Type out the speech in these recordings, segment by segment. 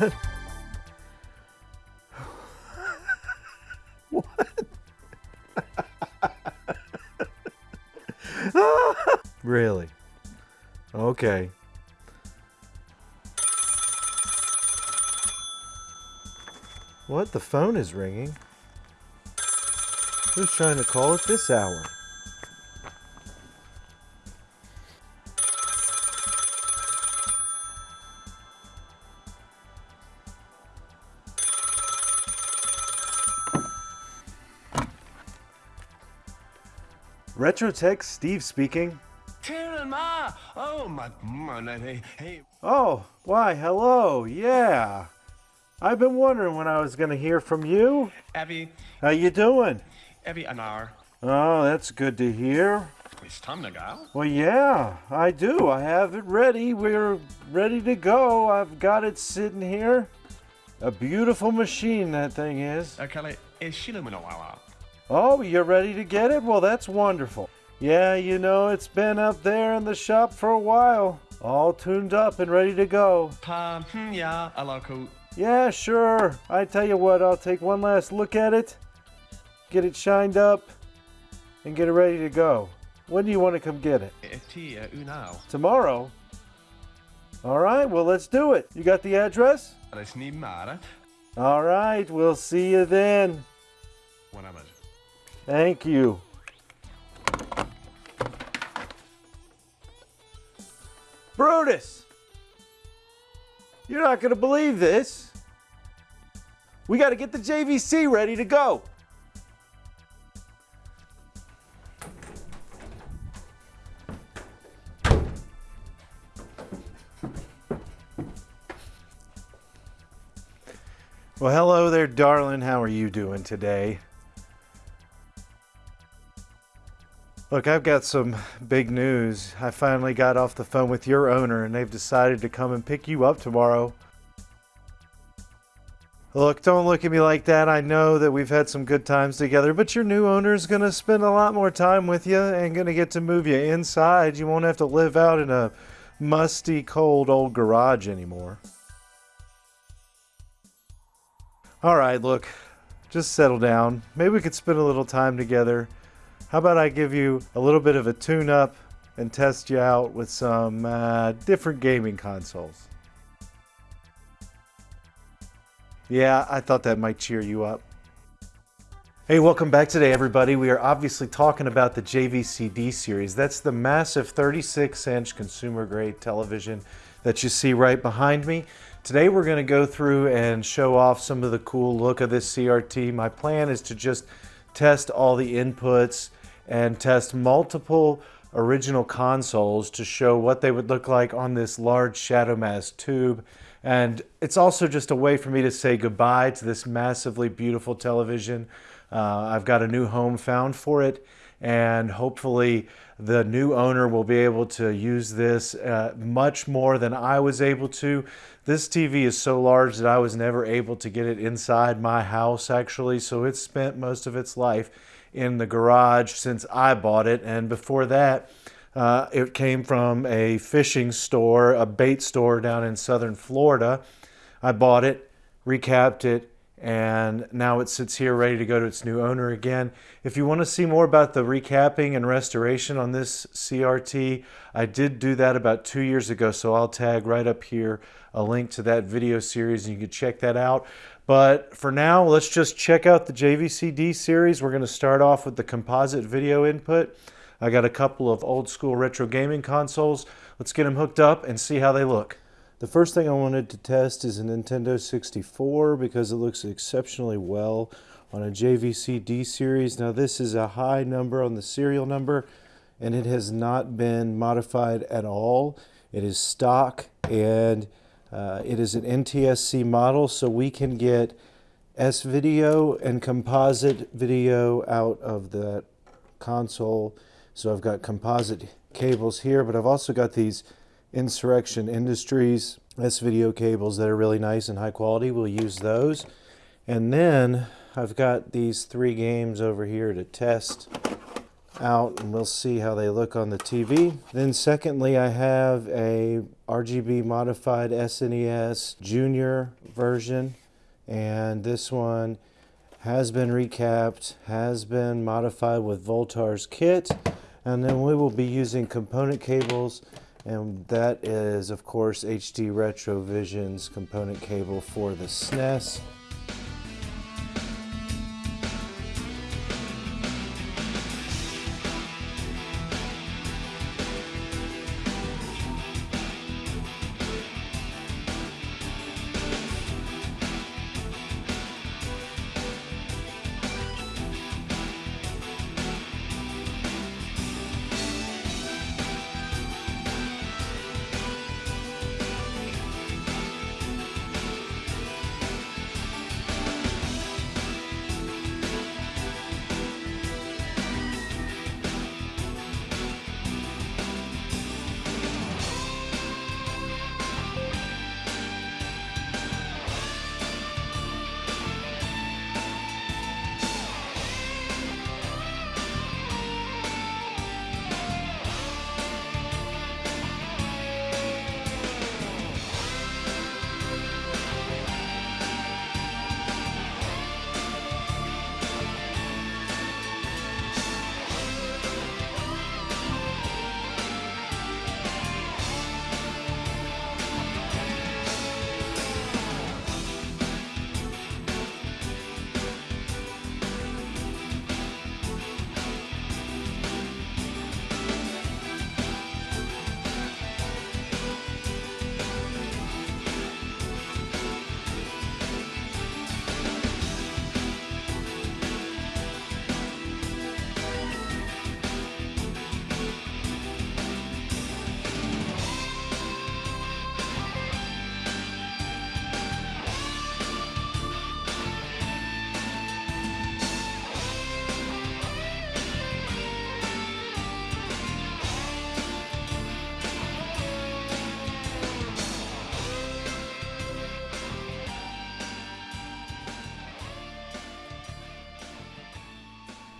really? Okay. What? The phone is ringing. Who's trying to call at this hour? Retrotech Steve speaking. Ma! Oh, my, my, hey, hey. Oh, why, hello, yeah. I've been wondering when I was going to hear from you. Abby. How you doing? Abby, an hour. Oh, that's good to hear. It's time to go. Well, yeah, I do. I have it ready. We're ready to go. I've got it sitting here. A beautiful machine, that thing is. Okay, is she Oh, you're ready to get it? Well, that's wonderful. Yeah, you know, it's been up there in the shop for a while. All tuned up and ready to go. Um, yeah, I like it. Yeah, sure. I tell you what, I'll take one last look at it, get it shined up, and get it ready to go. When do you want to come get it? Tomorrow? All right, well, let's do it. You got the address? All right, we'll see you then. Thank you. Brutus! You're not going to believe this. We got to get the JVC ready to go. Well, hello there, darling. How are you doing today? Look, I've got some big news. I finally got off the phone with your owner and they've decided to come and pick you up tomorrow. Look, don't look at me like that. I know that we've had some good times together, but your new owner is going to spend a lot more time with you and going to get to move you inside. You won't have to live out in a musty, cold old garage anymore. All right, look, just settle down. Maybe we could spend a little time together. How about I give you a little bit of a tune-up and test you out with some uh, different gaming consoles. Yeah, I thought that might cheer you up. Hey, welcome back today, everybody. We are obviously talking about the JVC-D series. That's the massive 36-inch consumer-grade television that you see right behind me. Today we're going to go through and show off some of the cool look of this CRT. My plan is to just test all the inputs, and test multiple original consoles to show what they would look like on this large shadow mask tube. And it's also just a way for me to say goodbye to this massively beautiful television. Uh, I've got a new home found for it and hopefully the new owner will be able to use this uh, much more than I was able to. This TV is so large that I was never able to get it inside my house actually, so it spent most of its life in the garage since I bought it. And before that, uh, it came from a fishing store, a bait store down in southern Florida. I bought it, recapped it, and now it sits here ready to go to its new owner again. If you want to see more about the recapping and restoration on this CRT, I did do that about two years ago, so I'll tag right up here a link to that video series and you can check that out. But for now, let's just check out the JVC-D series. We're going to start off with the composite video input. I got a couple of old school retro gaming consoles. Let's get them hooked up and see how they look. The first thing I wanted to test is a Nintendo 64 because it looks exceptionally well on a JVC-D series. Now this is a high number on the serial number and it has not been modified at all. It is stock and uh, it is an NTSC model, so we can get S-video and composite video out of the console. So I've got composite cables here, but I've also got these Insurrection Industries S-video cables that are really nice and high quality. We'll use those. And then I've got these three games over here to test. Out and we'll see how they look on the TV. Then secondly, I have a RGB modified SNES Junior version and this one has been recapped, has been modified with Voultar's kit and then we will be using component cables and that is of course HD Retrovision's component cable for the SNES.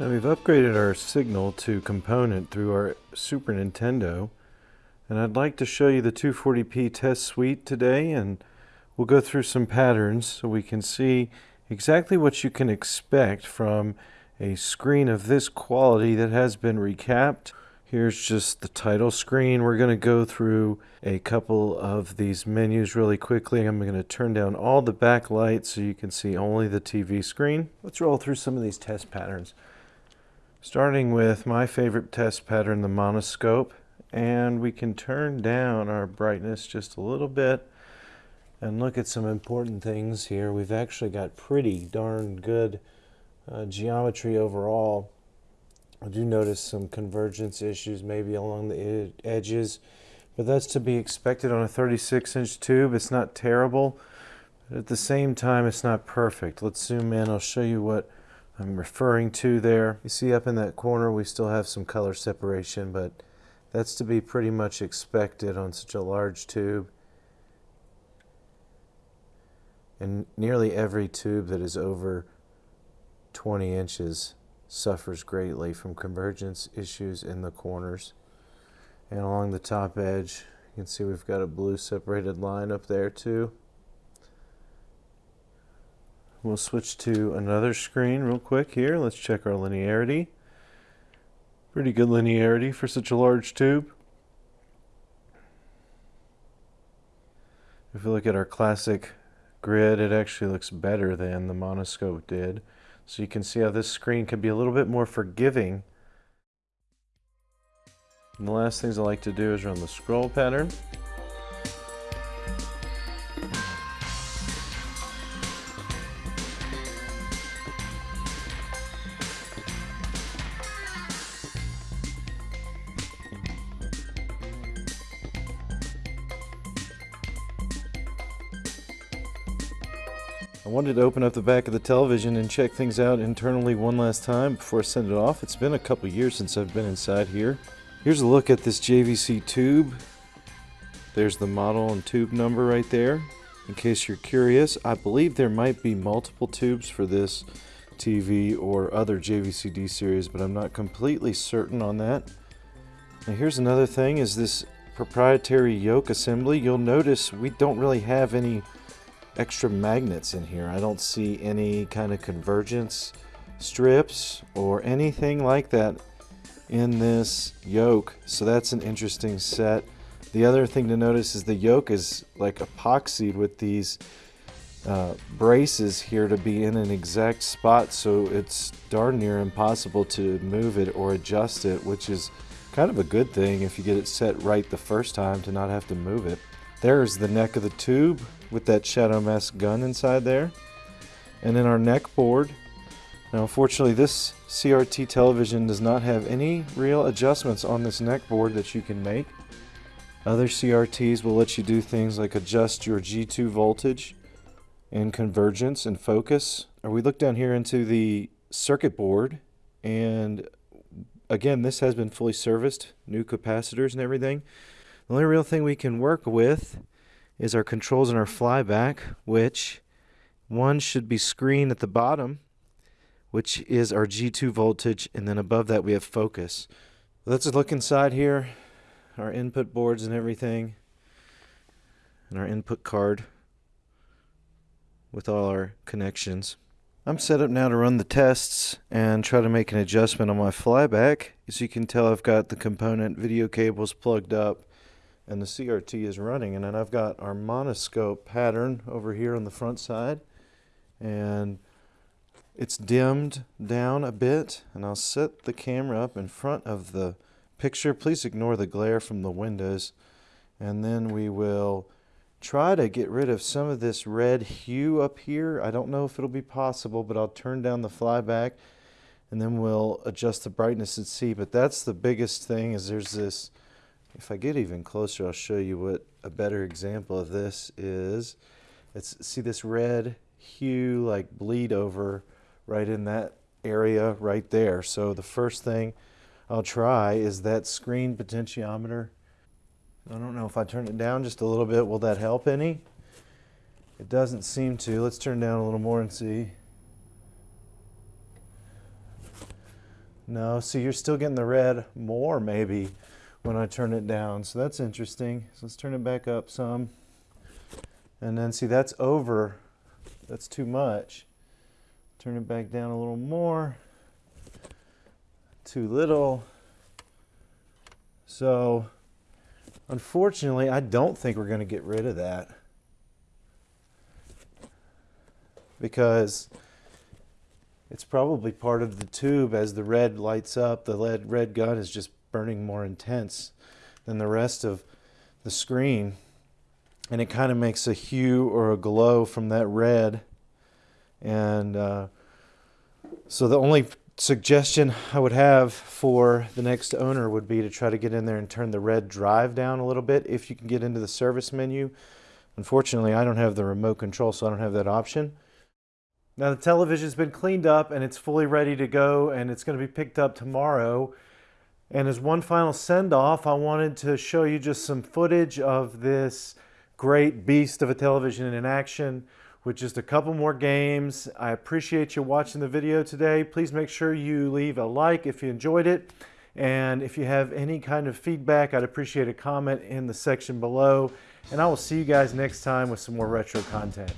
Now we've upgraded our signal to component through our Super Nintendo and I'd like to show you the 240p test suite today and we'll go through some patterns so we can see exactly what you can expect from a screen of this quality that has been recapped. Here's just the title screen. We're going to go through a couple of these menus really quickly. I'm going to turn down all the backlight so you can see only the TV screen. Let's roll through some of these test patterns. Starting with my favorite test pattern, the monoscope, and we can turn down our brightness just a little bit and look at some important things here. We've actually got pretty darn good uh, geometry overall. I do notice some convergence issues maybe along the ed edges, but that's to be expected on a 36 inch tube. It's not terrible, but at the same time it's not perfect. Let's zoom in, I'll show you what I'm referring to there. You see up in that corner we still have some color separation, but that's to be pretty much expected on such a large tube. And nearly every tube that is over 20 inches suffers greatly from convergence issues in the corners. And along the top edge, you can see we've got a blue separated line up there too. We'll switch to another screen real quick here. Let's check our linearity. Pretty good linearity for such a large tube. If we look at our classic grid, it actually looks better than the monoscope did. So you can see how this screen can be a little bit more forgiving. And the last things I like to do is run the scroll pattern. I wanted to open up the back of the television and check things out internally one last time before I send it off. It's been a couple years since I've been inside here. Here's a look at this JVC tube. There's the model and tube number right there. In case you're curious, I believe there might be multiple tubes for this TV or other JVCD series, but I'm not completely certain on that. Now here's another thing is this proprietary yoke assembly. You'll notice we don't really have any extra magnets in here. I don't see any kind of convergence strips or anything like that in this yoke. So that's an interesting set. The other thing to notice is the yoke is like epoxied with these uh, braces here to be in an exact spot so it's darn near impossible to move it or adjust it which is kind of a good thing if you get it set right the first time to not have to move it. There's the neck of the tube with that Shadow Mask gun inside there. And then our neck board. Now unfortunately this CRT television does not have any real adjustments on this neck board that you can make. Other CRTs will let you do things like adjust your G2 voltage and convergence and focus. Or we look down here into the circuit board and again this has been fully serviced, new capacitors and everything. The only real thing we can work with is our controls and our flyback, which one should be screen at the bottom, which is our G2 voltage, and then above that we have focus. Let's look inside here, our input boards and everything, and our input card with all our connections. I'm set up now to run the tests and try to make an adjustment on my flyback. As you can tell, I've got the component video cables plugged up and the CRT is running. And then I've got our monoscope pattern over here on the front side. And it's dimmed down a bit. And I'll set the camera up in front of the picture. Please ignore the glare from the windows. And then we will try to get rid of some of this red hue up here. I don't know if it'll be possible, but I'll turn down the flyback and then we'll adjust the brightness and see. But that's the biggest thing is there's this, if I get even closer, I'll show you what a better example of this is. It's See this red hue like bleed over right in that area right there. So the first thing I'll try is that screen potentiometer I don't know if I turn it down just a little bit, will that help any? It doesn't seem to. Let's turn down a little more and see. No, see you're still getting the red more maybe when I turn it down. So that's interesting. So let's turn it back up some. And then see that's over. That's too much. Turn it back down a little more. Too little. So Unfortunately, I don't think we're going to get rid of that. Because it's probably part of the tube as the red lights up. The lead, red gun is just burning more intense than the rest of the screen. And it kind of makes a hue or a glow from that red. And uh, so the only suggestion I would have for the next owner would be to try to get in there and turn the red drive down a little bit if you can get into the service menu. Unfortunately, I don't have the remote control, so I don't have that option. Now the television's been cleaned up and it's fully ready to go and it's going to be picked up tomorrow. And as one final send off, I wanted to show you just some footage of this great beast of a television in action with just a couple more games. I appreciate you watching the video today. Please make sure you leave a like if you enjoyed it. And if you have any kind of feedback, I'd appreciate a comment in the section below. And I will see you guys next time with some more retro content.